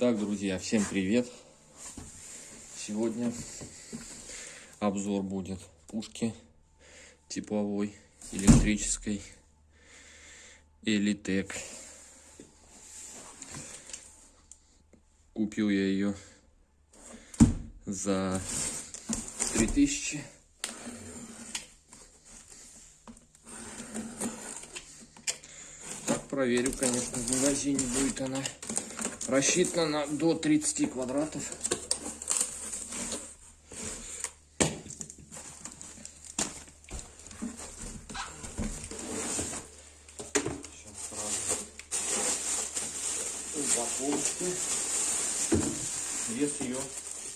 Так, друзья, всем привет! Сегодня обзор будет пушки тепловой, электрической Элитек. Купил я ее за 3000 Так, проверю, конечно, в магазине будет она рассчитана до 30 квадратов. Вес ее,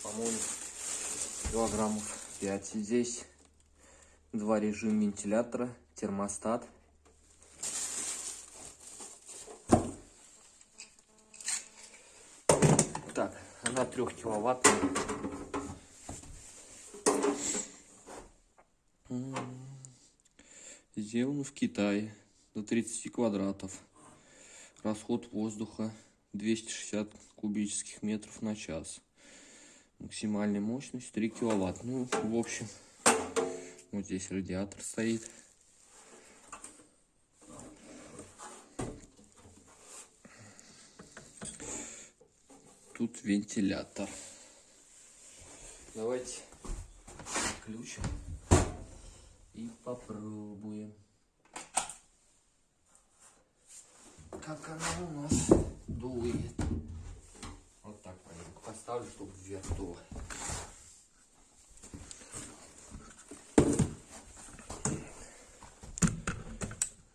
по-моему, килограммов 5. Здесь два режима вентилятора, термостат. Так, она трехкиловаттная. Сделан в Китае до 30 квадратов. Расход воздуха 260 кубических метров на час. Максимальная мощность 3 киловатт. Ну, в общем, вот здесь радиатор стоит. Тут вентилятор. Давайте включим и попробуем. Как она у нас дует. Вот так маленько поставлю, чтобы вверх дуло.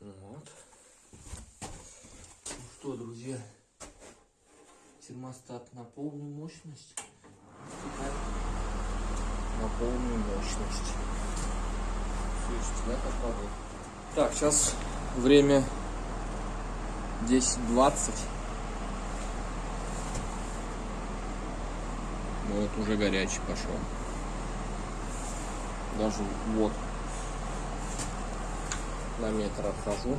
Вот. Ну что, друзья, термостат на полную мощность. На полную мощность. Слышите, да, как работает? Так, сейчас время 10.20. Ну, Вот уже горячий пошел. Даже вот на метр отхожу.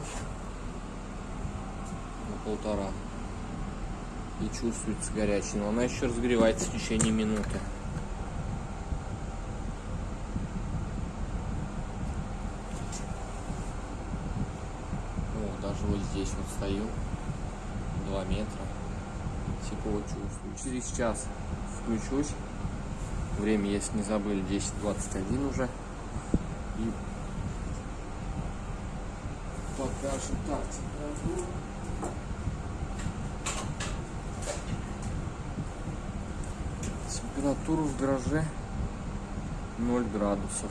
На полтора. И чувствуется горячий. Но она еще разогревается в течение минуты. О, даже вот здесь вот стою. 2 метра. Тепло чувствую. Через час включусь. Время, если не забыли, 10.21 уже. И покажем так температуру. Температура в гараже 0 градусов.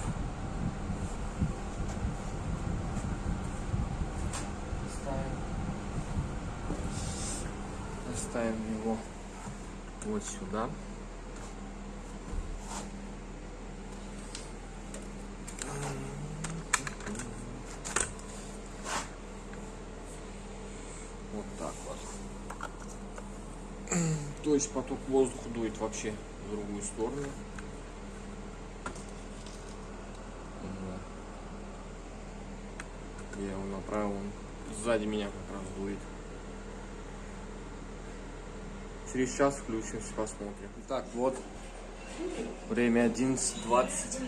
Ставим, его вот сюда. Вот так вот. То есть поток воздуха дует вообще в другую сторону. Я его направил, он сзади меня как раз дует. Через час включимся, посмотрим. Так, вот. Время 11.20.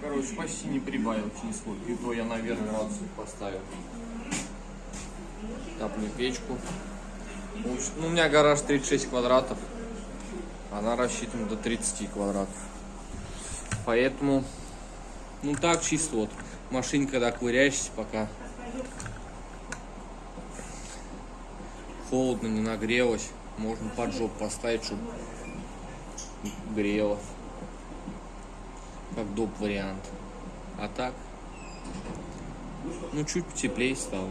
Короче, почти не прибавил нисколько. И то я, наверное, градусов поставил. Топлю печку. Ну, у меня гараж 36 квадратов. Она рассчитана до 30 квадратов. Поэтому, ну так, чисто вот. Машин, когда ковыряешься, пока холодно, не нагрелась, можно под жоп поставить, чтобы грело. Как доп вариант. А так, ну чуть потеплее стало.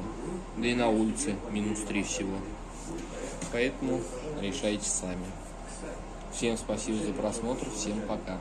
Да и на улице минус 3 всего. Поэтому решайте сами. Всем спасибо за просмотр, всем пока.